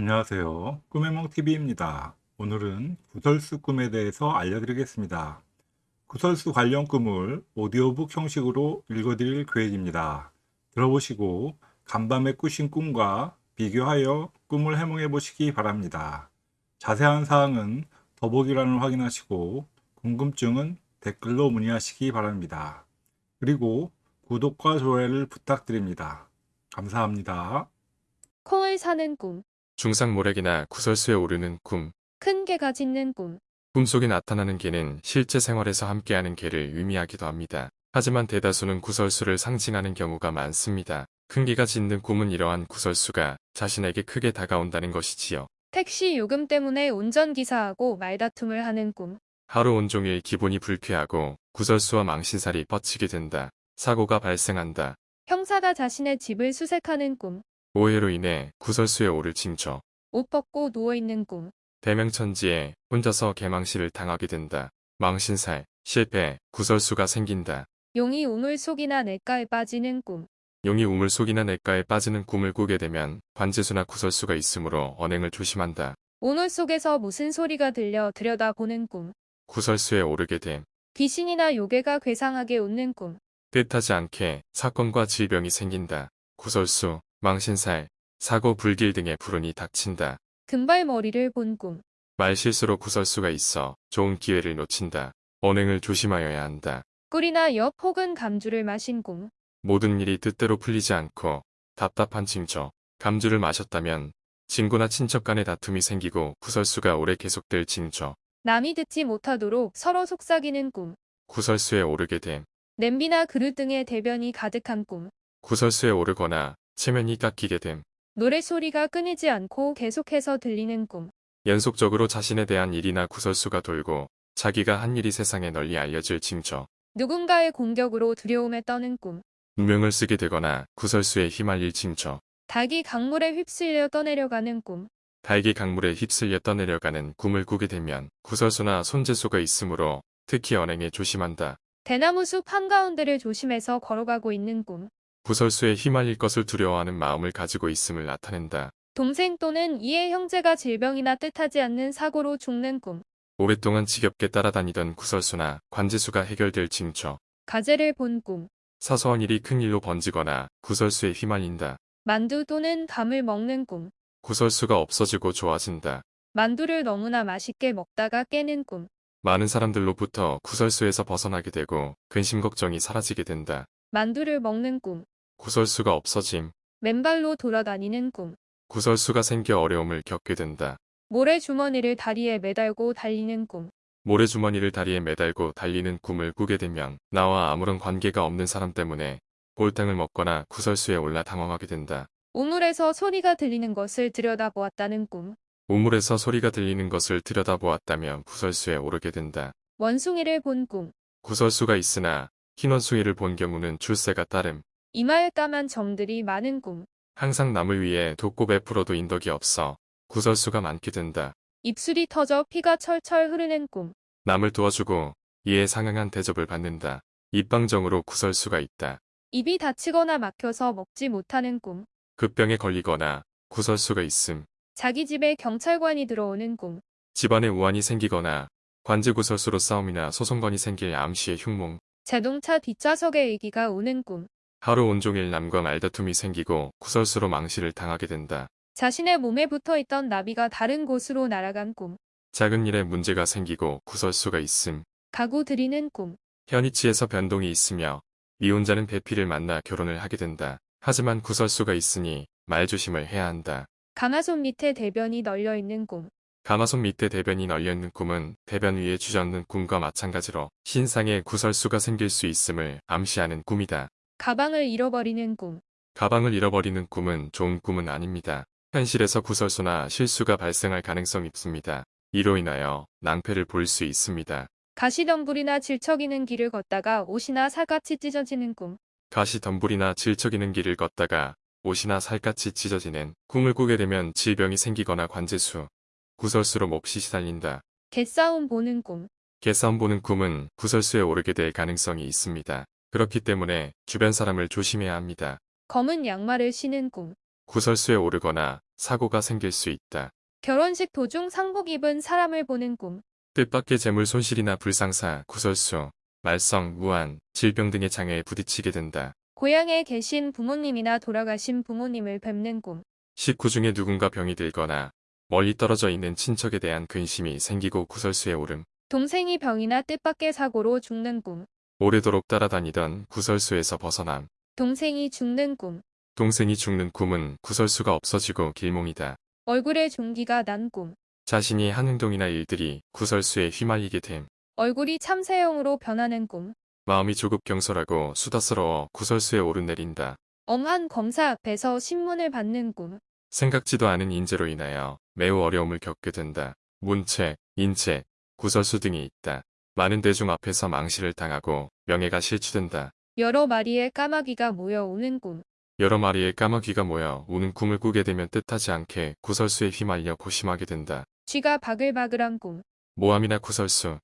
안녕하세요. 꿈의몽TV입니다. 오늘은 구설수 꿈에 대해서 알려드리겠습니다. 구설수 관련 꿈을 오디오북 형식으로 읽어드릴 계획입니다. 들어보시고 간밤에 꾸신 꿈과 비교하여 꿈을 해몽해 보시기 바랍니다. 자세한 사항은 더보기란을 확인하시고 궁금증은 댓글로 문의하시기 바랍니다. 그리고 구독과 좋아요를 부탁드립니다. 감사합니다. 콩을 사는 꿈, 중상 모략이나 구설수에 오르는 꿈. 큰 개가 짖는 꿈, 꿈속에 나타나는 개는 실제 생활에서 함께하는 개를 의미하기도 합니다. 하지만 대다수는 구설수를 상징하는 경우가 많습니다. 큰 개가 짖는 꿈은 이러한 구설수가 자신에게 크게 다가온다는 것이지요. 택시 요금 때문에 운전기사하고 말다툼을 하는 꿈, 하루 온종일 기분이 불쾌하고 구설수와 망신살이 뻗치게 된다. 사고가 발생한다. 형사가 자신의 집을 수색하는 꿈, 오해로 인해 구설수에 오를 징조. 옷 벗고 누워있는 꿈, 대명천지에 혼자서 개망신을 당하게 된다. 망신살, 실패, 구설수가 생긴다. 용이 우물 속이나 냇가에 빠지는 꿈, 용이 우물 속이나 냇가에 빠지는 꿈을 꾸게 되면 관제수나 구설수가 있으므로 언행을 조심한다. 오물 속에서 무슨 소리가 들려 들여다보는 꿈, 구설수에 오르게 됨. 귀신이나 요괴가 괴상하게 웃는 꿈, 뜻하지 않게 사건과 질병이 생긴다. 구설수, 망신살, 사고 불길 등의 불운이 닥친다. 금발머리를 본 꿈, 말실수로 구설수가 있어 좋은 기회를 놓친다. 언행을 조심하여야 한다. 꿀이나 엽 혹은 감주를 마신 꿈, 모든 일이 뜻대로 풀리지 않고 답답한 징조. 감주를 마셨다면 친구나 친척 간의 다툼이 생기고 구설수가 오래 계속될 징조. 남이 듣지 못하도록 서로 속삭이는 꿈, 구설수에 오르게 됨. 냄비나 그릇 등의 대변이 가득한 꿈, 구설수에 오르거나 체면이 깎이게 됨. 노래소리가 끊이지 않고 계속해서 들리는 꿈, 연속적으로 자신에 대한 일이나 구설수가 돌고 자기가 한 일이 세상에 널리 알려질 징조. 누군가의 공격으로 두려움에 떠는 꿈, 누명을 쓰게 되거나 구설수에 휘말릴 징조. 닭이 강물에 휩쓸려 떠내려가는 꿈, 달기 강물에 휩쓸려 떠내려가는 꿈을 꾸게 되면 구설수나 손재수가 있으므로 특히 언행에 조심한다. 대나무 숲 한가운데를 조심해서 걸어가고 있는 꿈, 구설수에 휘말릴 것을 두려워하는 마음을 가지고 있음을 나타낸다. 동생 또는 이의 형제가 질병이나 뜻하지 않는 사고로 죽는 꿈, 오랫동안 지겹게 따라다니던 구설수나 관제수가 해결될 징조. 가재를 본 꿈, 사소한 일이 큰 일로 번지거나 구설수에 휘말린다. 만두 또는 감을 먹는 꿈, 구설수가 없어지고 좋아진다. 만두를 너무나 맛있게 먹다가 깨는 꿈, 많은 사람들로부터 구설수에서 벗어나게 되고 근심 걱정이 사라지게 된다. 만두를 먹는 꿈, 구설수가 없어짐. 맨발로 돌아다니는 꿈, 구설수가 생겨 어려움을 겪게 된다. 모래주머니를 다리에 매달고 달리는 꿈, 모래주머니를 다리에 매달고 달리는 꿈을 꾸게 되면 나와 아무런 관계가 없는 사람 때문에 볼탕을 먹거나 구설수에 올라 당황하게 된다. 우물에서 소리가 들리는 것을 들여다보았다는 꿈, 우물에서 소리가 들리는 것을 들여다보았다면 구설수에 오르게 된다. 원숭이를 본 꿈, 구설수가 있으나 흰 원숭이를 본 경우는 출세가 따름. 이마에 까만 점들이 많은 꿈, 항상 남을 위해 돕고 베풀어도 인덕이 없어 구설수가 많게 된다. 입술이 터져 피가 철철 흐르는 꿈, 남을 도와주고 이에 상응한 대접을 받는다. 입방정으로 구설수가 있다. 입이 다치거나 막혀서 먹지 못하는 꿈, 급병에 걸리거나 구설수가 있음. 자기 집에 경찰관이 들어오는 꿈, 집안에 우환이 생기거나 관제구설수로 싸움이나 소송건이 생길 암시의 흉몽. 자동차 뒷좌석에 애기가 우는 꿈, 하루 온종일 남과 말다툼이 생기고 구설수로 망실을 당하게 된다. 자신의 몸에 붙어 있던 나비가 다른 곳으로 날아간 꿈, 작은 일에 문제가 생기고 구설수가 있음. 가구 들이는 꿈, 현이치에서 변동이 있으며 미혼자는 배필을 만나 결혼을 하게 된다. 하지만 구설수가 있으니 말조심을 해야 한다. 가마솥 밑에 대변이 널려 있는 꿈, 가마솥 밑에 대변이 널려있는 꿈은 대변 위에 주저앉는 꿈과 마찬가지로 신상에 구설수가 생길 수 있음을 암시하는 꿈이다. 가방을 잃어버리는 꿈, 가방을 잃어버리는 꿈은 좋은 꿈은 아닙니다. 현실에서 구설수나 실수가 발생할 가능성이 있습니다. 이로 인하여 낭패를 볼 수 있습니다. 가시덤불이나 질척이는 길을 걷다가 옷이나 살같이 찢어지는 꿈, 가시 덤불이나 질척이는 길을 걷다가 옷이나 살같이 찢어지는 꿈을 꾸게 되면 질병이 생기거나 관제수, 구설수로 몹시 시달린다. 개싸움 보는 꿈, 개싸움 보는 꿈은 구설수에 오르게 될 가능성이 있습니다. 그렇기 때문에 주변 사람을 조심해야 합니다. 검은 양말을 신은 꿈, 구설수에 오르거나 사고가 생길 수 있다. 결혼식 도중 상복 입은 사람을 보는 꿈. 뜻밖의 재물 손실이나 불상사, 구설수, 말썽, 무한, 질병 등의 장애에 부딪히게 된다. 고향에 계신 부모님이나 돌아가신 부모님을 뵙는 꿈. 식구 중에 누군가 병이 들거나 멀리 떨어져 있는 친척에 대한 근심이 생기고 구설수에 오름. 동생이 병이나 뜻밖의 사고로 죽는 꿈. 오래도록 따라다니던 구설수에서 벗어남. 동생이 죽는 꿈. 동생이 죽는 꿈은 구설수가 없어지고 길몽이다. 얼굴에 종기가 난 꿈. 자신이 한 행동이나 일들이 구설수에 휘말리게 됨. 얼굴이 참새형으로 변하는 꿈. 마음이 조급 경솔하고 수다스러워 구설수에 오르내린다. 엄한 검사 앞에서 신문을 받는 꿈. 생각지도 않은 인재로 인하여 매우 어려움을 겪게 된다. 문책, 인책, 구설수 등이 있다. 많은 대중 앞에서 망실을 당하고 명예가 실추된다. 여러 마리의 까마귀가 모여오는 꿈. 여러 마리의 까마귀가 모여 우는 꿈을 꾸게 되면 뜻하지 않게 구설수에 휘말려 고심하게 된다. 쥐가 바글바글한 꿈. 모함이나 구설수,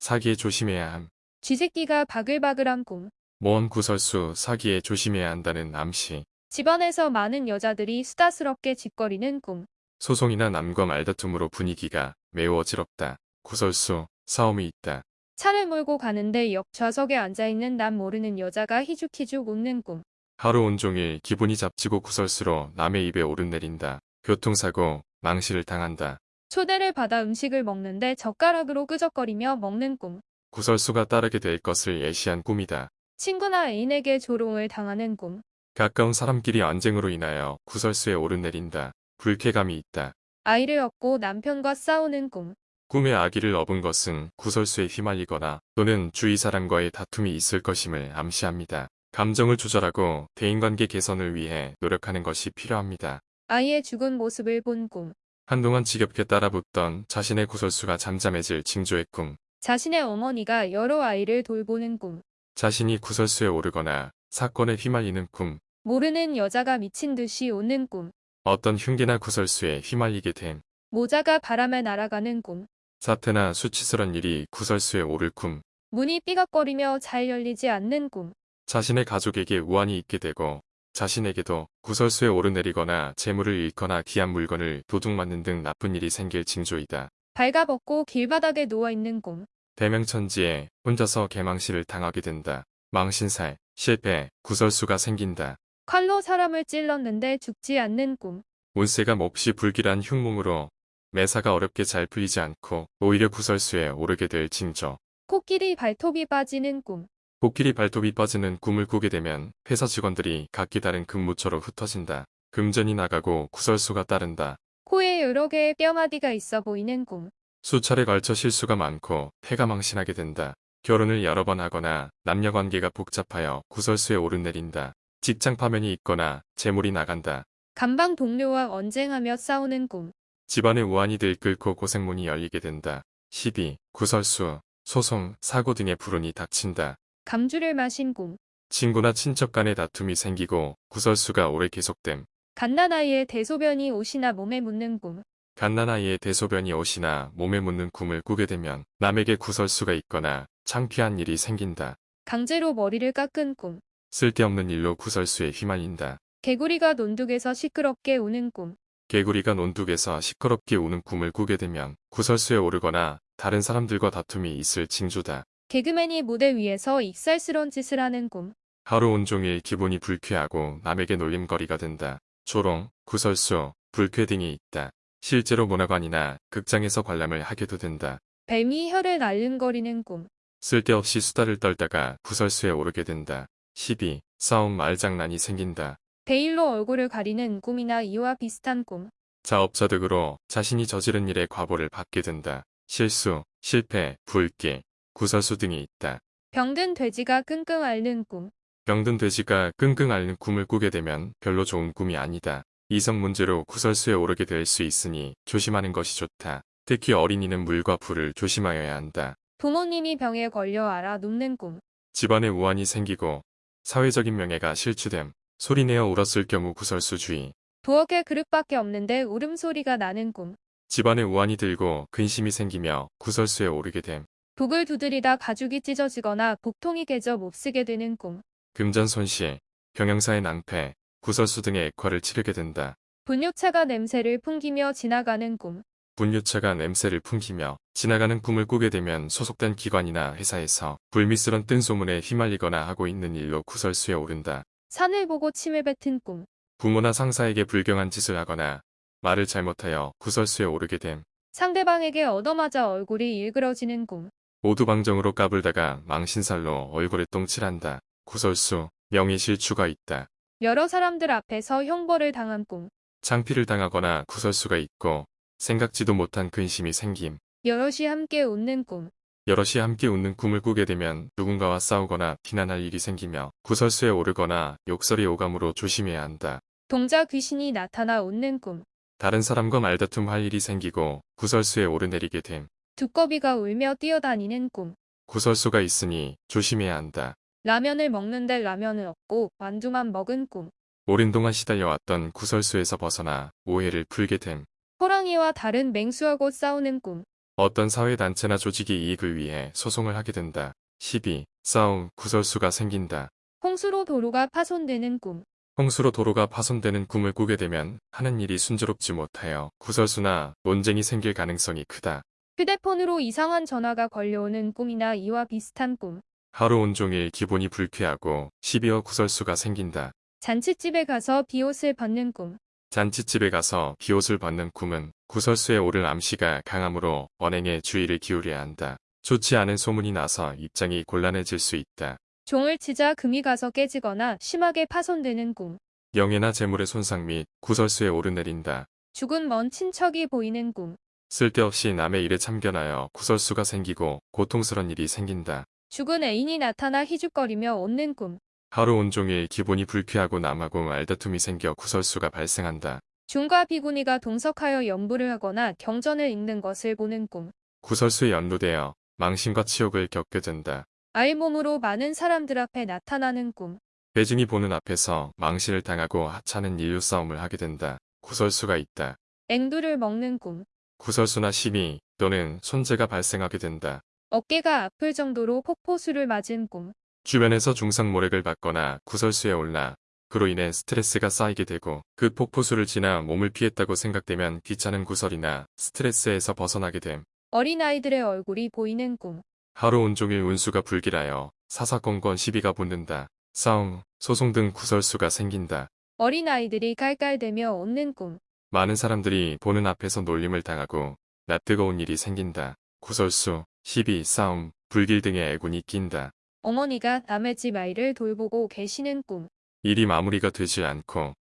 사기에 조심해야 함. 쥐새끼가 바글바글한 꿈. 모험 구설수, 사기에 조심해야 한다는 암시. 집안에서 많은 여자들이 수다스럽게 짓거리는 꿈. 소송이나 남과 말다툼으로 분위기가 매우 어지럽다. 구설수, 싸움이 있다. 차를 몰고 가는데 역 좌석에 앉아있는 남 모르는 여자가 희죽희죽 웃는 꿈. 하루 온종일 기분이 잡치고 구설수로 남의 입에 오르내린다. 교통사고, 망실을 당한다. 초대를 받아 음식을 먹는데 젓가락으로 끄적거리며 먹는 꿈. 구설수가 따르게 될 것을 예시한 꿈이다. 친구나 애인에게 조롱을 당하는 꿈. 가까운 사람끼리 언쟁으로 인하여 구설수에 오르내린다. 불쾌감이 있다. 아이를 얻고 남편과 싸우는 꿈. 꿈에 아기를 업은 것은 구설수에 휘말리거나 또는 주위 사람과의 다툼이 있을 것임을 암시합니다. 감정을 조절하고 대인관계 개선을 위해 노력하는 것이 필요합니다. 아이의 죽은 모습을 본 꿈. 한동안 지겹게 따라붙던 자신의 구설수가 잠잠해질 징조의 꿈. 자신의 어머니가 여러 아이를 돌보는 꿈. 자신이 구설수에 오르거나 사건에 휘말리는 꿈. 모르는 여자가 미친 듯이 웃는 꿈. 어떤 흉기나 구설수에 휘말리게 됨. 모자가 바람에 날아가는 꿈. 사태나 수치스런 일이 구설수에 오를 꿈. 문이 삐걱거리며 잘 열리지 않는 꿈. 자신의 가족에게 우환이 있게 되고 자신에게도 구설수에 오르내리거나 재물을 잃거나 귀한 물건을 도둑맞는 등 나쁜 일이 생길 징조이다. 발가벗고 길바닥에 누워있는 꿈. 대명천지에 혼자서 개망실을 당하게 된다. 망신살, 실패, 구설수가 생긴다. 칼로 사람을 찔렀는데 죽지 않는 꿈. 운세가 몹시 불길한 흉몽으로 매사가 어렵게 잘 풀리지 않고 오히려 구설수에 오르게 될 징조. 코끼리 발톱이 빠지는 꿈. 코끼리 발톱이 빠지는 꿈을 꾸게 되면 회사 직원들이 각기 다른 근무처로 흩어진다. 금전이 나가고 구설수가 따른다. 코에 여러 개의 뼈마디가 있어 보이는 꿈. 수차례 걸쳐 실수가 많고 태가 망신하게 된다. 결혼을 여러 번 하거나 남녀관계가 복잡하여 구설수에 오르내린다. 직장 파면이 있거나 재물이 나간다. 감방 동료와 언쟁하며 싸우는 꿈. 집안의 우환이 들끓고 고생문이 열리게 된다. 시비, 구설수, 소송, 사고 등의 불운이 닥친다. 감주를 마신 꿈. 친구나 친척 간의 다툼이 생기고 구설수가 오래 계속됨. 갓난아이의 대소변이 옷이나 몸에 묻는 꿈. 갓난아이의 대소변이 옷이나 몸에 묻는 꿈을 꾸게 되면 남에게 구설수가 있거나 창피한 일이 생긴다. 강제로 머리를 깎은 꿈. 쓸데없는 일로 구설수에 휘말린다. 개구리가 논둑에서 시끄럽게 우는 꿈. 개구리가 논둑에서 시끄럽게 우는 꿈을 꾸게 되면 구설수에 오르거나 다른 사람들과 다툼이 있을 징조다. 개그맨이 무대 위에서 익살스런 짓을 하는 꿈. 하루 온종일 기분이 불쾌하고 남에게 놀림거리가 된다. 조롱, 구설수, 불쾌 등이 있다. 실제로 문화관이나 극장에서 관람을 하게도 된다. 뱀이 혀를 앓는거리는 꿈. 쓸데없이 수다를 떨다가 구설수에 오르게 된다. 시비, 싸움, 말장난이 생긴다. 베일로 얼굴을 가리는 꿈이나 이와 비슷한 꿈. 자업자득으로 자신이 저지른 일의 과보를 받게 된다. 실수, 실패, 불길, 구설수 등이 있다. 병든 돼지가 끙끙 앓는 꿈. 병든 돼지가 끙끙 앓는 꿈을 꾸게 되면 별로 좋은 꿈이 아니다. 이성 문제로 구설수에 오르게 될 수 있으니 조심하는 것이 좋다. 특히 어린이는 물과 불을 조심하여야 한다. 부모님이 병에 걸려 알아 눕는 꿈. 집안에 우환이 생기고 사회적인 명예가 실추됨. 소리내어 울었을 경우 구설수 주의. 부엌에 그릇밖에 없는데 울음소리가 나는 꿈. 집안에 우환이 들고 근심이 생기며 구설수에 오르게 됨. 북을 두드리다 가죽이 찢어지거나 복통이 깨져 몹쓰게 되는 꿈. 금전 손실, 경영사의 낭패, 구설수 등의 액화를 치르게 된다. 분유차가 냄새를 풍기며 지나가는 꿈. 분유차가 냄새를 풍기며 지나가는 꿈을 꾸게 되면 소속된 기관이나 회사에서 불미스런 뜬 소문에 휘말리거나 하고 있는 일로 구설수에 오른다. 산을 보고 침을 뱉은 꿈. 부모나 상사에게 불경한 짓을 하거나 말을 잘못하여 구설수에 오르게 됨. 상대방에게 얻어맞아 얼굴이 일그러지는 꿈. 오두방정으로 까불다가 망신살로 얼굴에 똥칠한다. 구설수, 명의실추가 있다. 여러 사람들 앞에서 형벌을 당한 꿈. 창피를 당하거나 구설수가 있고 생각지도 못한 근심이 생김. 여럿이 함께 웃는 꿈. 여럿이 함께 웃는 꿈을 꾸게 되면 누군가와 싸우거나 비난할 일이 생기며 구설수에 오르거나 욕설이 오감으로 조심해야 한다. 동자 귀신이 나타나 웃는 꿈. 다른 사람과 말다툼 할 일이 생기고 구설수에 오르내리게 됨. 두꺼비가 울며 뛰어다니는 꿈. 구설수가 있으니 조심해야 한다. 라면을 먹는데 라면은 없고 만두만 먹은 꿈. 오랜 동안 시달려왔던 구설수에서 벗어나 오해를 풀게 됨. 호랑이와 다른 맹수하고 싸우는 꿈. 어떤 사회단체나 조직이 이익을 위해 소송을 하게 된다. 12. 싸움, 구설수가 생긴다. 홍수로 도로가 파손되는 꿈. 홍수로 도로가 파손되는 꿈을 꾸게 되면 하는 일이 순조롭지 못하여 구설수나 논쟁이 생길 가능성이 크다. 휴대폰으로 이상한 전화가 걸려오는 꿈이나 이와 비슷한 꿈. 하루 온종일 기분이 불쾌하고 12어 구설수가 생긴다. 잔치집에 가서 비옷을 벗는 꿈. 잔치집에 가서 비옷을 벗는 꿈은 구설수에 오를 암시가 강하므로 언행에 주의를 기울여야 한다. 좋지 않은 소문이 나서 입장이 곤란해질 수 있다. 종을 치자 금이 가서 깨지거나 심하게 파손되는 꿈. 명예나 재물의 손상 및 구설수에 오르내린다. 죽은 먼 친척이 보이는 꿈. 쓸데없이 남의 일에 참견하여 구설수가 생기고 고통스런 일이 생긴다. 죽은 애인이 나타나 희죽거리며 웃는 꿈. 하루 온종일 기분이 불쾌하고 남하고 말다툼이 생겨 구설수가 발생한다. 중과 비구니가 동석하여 연부를 하거나 경전을 읽는 것을 보는 꿈. 구설수에 연루되어 망신과 치욕을 겪게 된다. 알몸으로 많은 사람들 앞에 나타나는 꿈. 배증이 보는 앞에서 망신을 당하고 하찮은 인류 싸움을 하게 된다. 구설수가 있다. 앵두를 먹는 꿈. 구설수나 시비 또는 손재가 발생하게 된다. 어깨가 아플 정도로 폭포수를 맞은 꿈. 주변에서 중상모략을 받거나 구설수에 올라 그로 인해 스트레스가 쌓이게 되고 그 폭포수를 지나 몸을 피했다고 생각되면 귀찮은 구설이나 스트레스에서 벗어나게 됨. 어린아이들의 얼굴이 보이는 꿈. 하루 온종일 운수가 불길하여 사사건건 시비가 붙는다. 싸움, 소송 등 구설수가 생긴다. 어린아이들이 깔깔대며 웃는 꿈. 많은 사람들이 보는 앞에서 놀림을 당하고 낯뜨거운 일이 생긴다. 구설수, 시비, 싸움, 불길 등의 애군이 낀다. 어머니가 남의 집 아이를 돌보고 계시는 꿈. 일이 마무리가 되지 않고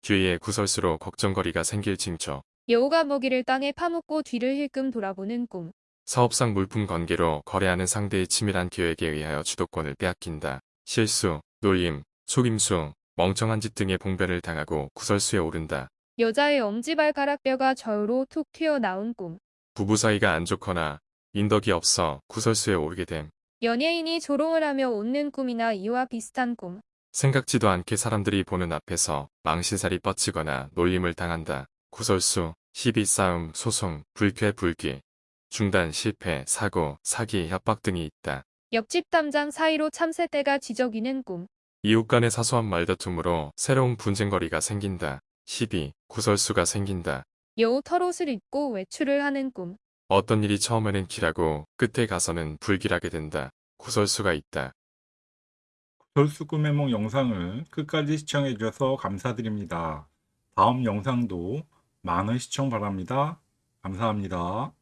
주위에 구설수로 걱정거리가 생길 징조. 여우가 먹이를 땅에 파묻고 뒤를 힐끔 돌아보는 꿈. 사업상 물품 관계로 거래하는 상대의 치밀한 계획에 의하여 주도권을 빼앗긴다. 실수, 놀림, 속임수, 멍청한 짓 등의 봉변을 당하고 구설수에 오른다. 여자의 엄지발가락뼈가 저으로 툭 튀어나온 꿈. 부부 사이가 안 좋거나 인덕이 없어 구설수에 오르게 됨. 연예인이 조롱을 하며 웃는 꿈이나 이와 비슷한 꿈. 생각지도 않게 사람들이 보는 앞에서 망신살이 뻗치거나 놀림을 당한다. 구설수, 시비 싸움, 소송, 불쾌 불기, 중단 실패, 사고, 사기, 협박 등이 있다. 옆집 담장 사이로 참새떼가 지저귀는 꿈. 이웃 간의 사소한 말다툼으로 새로운 분쟁거리가 생긴다. 시비, 구설수가 생긴다. 여우 털옷을 입고 외출을 하는 꿈. 어떤 일이 처음에는 길하고 끝에 가서는 불길하게 된다. 구설수가 있다. 구설수 꿈의梦 영상을 끝까지 시청해 주셔서 감사드립니다. 다음 영상도 많은 시청 바랍니다. 감사합니다.